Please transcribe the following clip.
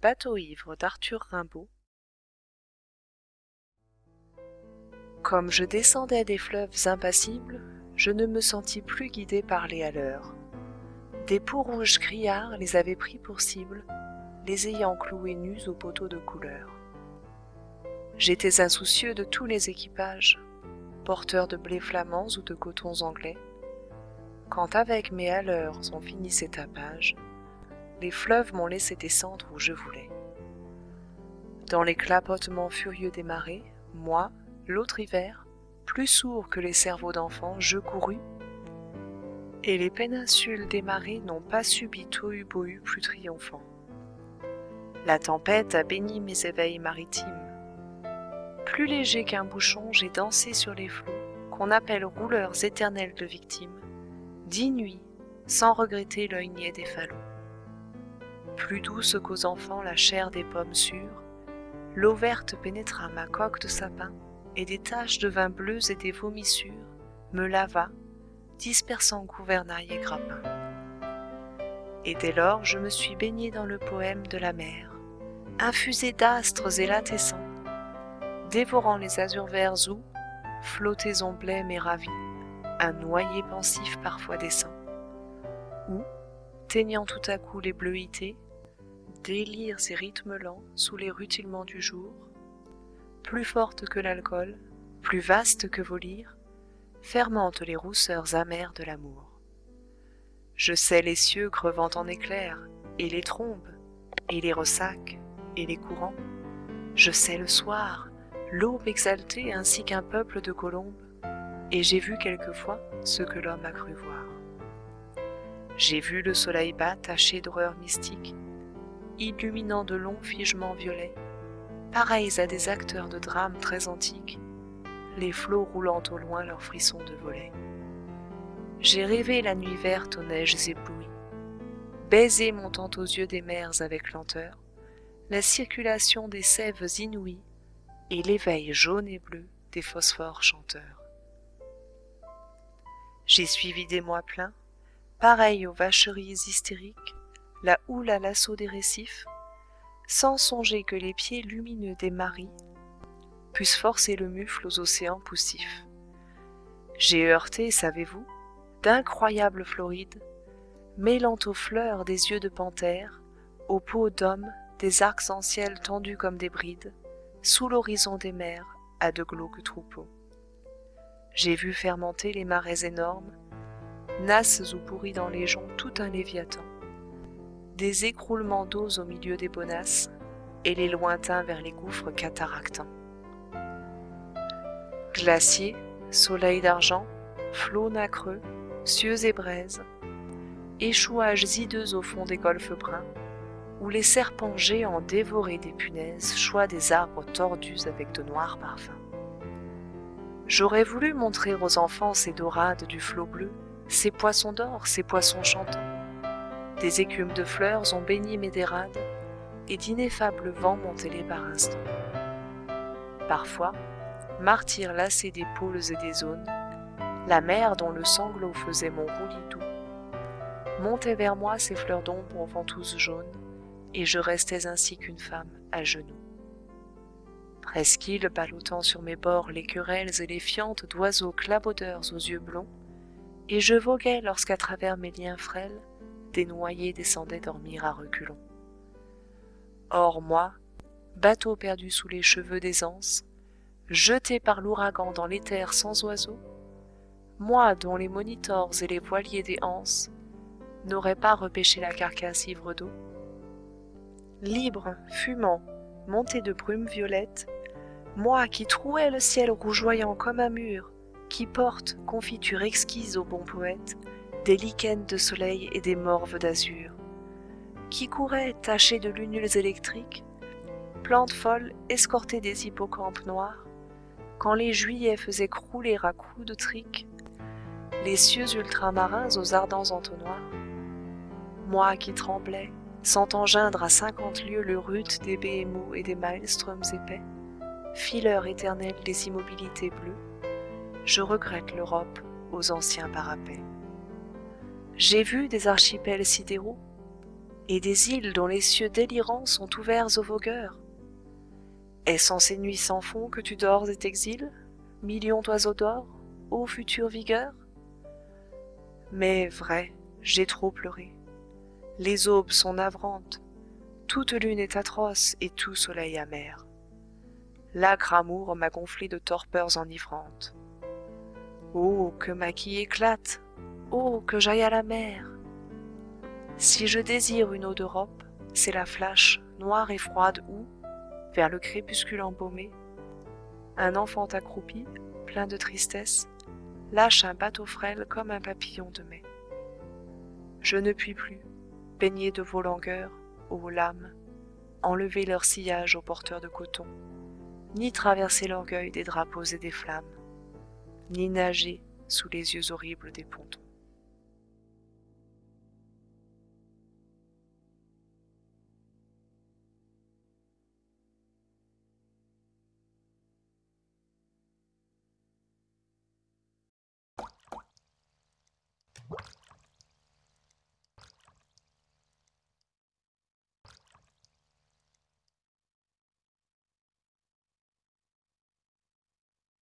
bateau ivre d'arthur rimbaud. Comme je descendais des fleuves impassibles je ne me sentis plus guidé par les haleurs. Des peaux-rouges criards les avaient pris pour cible les ayant cloués nus aux poteaux de couleur. J'étais insoucieux de tous les équipages porteurs de blés flamands ou de cotons anglais. Quand avec mes haleurs on finit ces tapages les fleuves m'ont laissé descendre où je voulais. Dans les clapotements furieux des marées moi l'autre hiver plus sourd que les cerveaux d'enfants je courus. Et les péninsules des marées n'ont pas subi tohu-bohu plus triomphant. La tempête a béni mes éveils maritimes. Plus léger qu'un bouchon j'ai dansé sur les flots qu'on appelle rouleurs éternels de victimes dix nuits sans regretter l'œil niais des falots plus douce qu'aux enfants la chair des pommes sûres. L'eau verte pénétra ma coque de sapin et des taches de vin bleues et des vomissures me lava dispersant gouvernail et grappin. Et dès lors je me suis baigné dans le poème de la mer infusé d'astres élatescents dévorant les azurs verts où flottaison blême et ravie un noyer pensif parfois descend ou teignant tout à coup les bleuités délires et rythmes lents sous les rutilements du jour. Plus forte que l'alcool plus vaste que vos lyres fermente les rousseurs amères de l'amour. Je sais les cieux crevant en éclairs et les trombes et les ressacs et les courants. Je sais le soir l'aube exaltée ainsi qu'un peuple de colombes et j'ai vu quelquefois ce que l'homme a cru voir. J'ai vu le soleil bas taché d'horreurs mystiques illuminant de longs figements violets pareils à des acteurs de drames très antiques les flots roulant au loin leurs frissons de volets. J'ai rêvé la nuit verte aux neiges éblouies baiser montant aux yeux des mers avec lenteur la circulation des sèves inouïes et l'éveil jaune et bleu des phosphores chanteurs. J'ai suivi des mois pleins pareils aux vacheries hystériques la houle à l'assaut des récifs sans songer que les pieds lumineux des maris pussent forcer le mufle aux océans poussifs. J'ai heurté savez-vous d'incroyables florides mêlant aux fleurs des yeux de panthère aux peaux d'homme des arcs en ciel tendus comme des brides sous l'horizon des mers à de glauques troupeaux. J'ai vu fermenter les marais énormes nasses ou pourris dans les joncs tout un léviathan des écroulements d'eaux au milieu des bonasses et les lointains vers les gouffres cataractants. Glaciers soleils d'argent flots nacreux cieux et braises échouages hideux au fond des golfes bruns où les serpents géants dévorés des punaises choient des arbres tordus avec de noirs parfums. J'aurais voulu montrer aux enfants ces dorades du flot bleu ces poissons d'or ces poissons chantants des écumes de fleurs ont baigné mes dérades et d'ineffables vents m'ont ailé par instants parfois martyr lassé des pôles et des zones la mer dont le sanglot faisait mon roulis doux montait vers moi ses fleurs d'ombre aux ventouses jaunes et je restais ainsi qu'une femme à genoux. Presqu'île ballottant sur mes bords les querelles et les fientes d'oiseaux clabaudeurs aux yeux blonds et je voguais lorsqu'à travers mes liens frêles des noyés descendaient dormir à reculons. Or moi bateau perdu sous les cheveux des anses jeté par l'ouragan dans l'éther sans oiseaux moi dont les monitors et les voiliers des anses n'auraient pas repêché la carcasse ivre d'eau libre fumant monté de brumes violettes moi qui trouais le ciel rougeoyant comme un mur qui porte confiture exquise au bon poète des lichens de soleil et des morves d'azur. Qui courais taché de lunules électriques plante folle escortée des hippocampes noirs quand les juillets faisaient crouler à coups de trique les cieux ultramarins aux ardents entonnoirs. Moi qui tremblais sentant geindre à cinquante lieues le ruth des béhémots et des maelstroms épais fileur éternel des immobilités bleues je regrette l'europe aux anciens parapets j'ai vu des archipels sidéraux et des îles dont les cieux délirants sont ouverts aux vogueurs. Est-ce en ces nuits sans fond que tu dors et t'exiles million d'oiseaux d'or ô future vigueur? Mais vrai j'ai trop pleuré. Les aubes sont navrantes toute lune est atroce et tout soleil amer. L'âcre amour m'a gonflé de torpeurs enivrantes. Oh que ma quille éclate oh que j'aille à la mer. Si je désire une eau d'europe c'est la flache noire et froide où vers le crépuscule embaumé un enfant accroupi plein de tristesse lâche un bateau frêle comme un papillon de mai. Je ne puis plus baigner de vos langueurs ô lames enlever leur sillage aux porteurs de coton ni traverser l'orgueil des drapeaux et des flammes ni nager sous les yeux horribles des pontons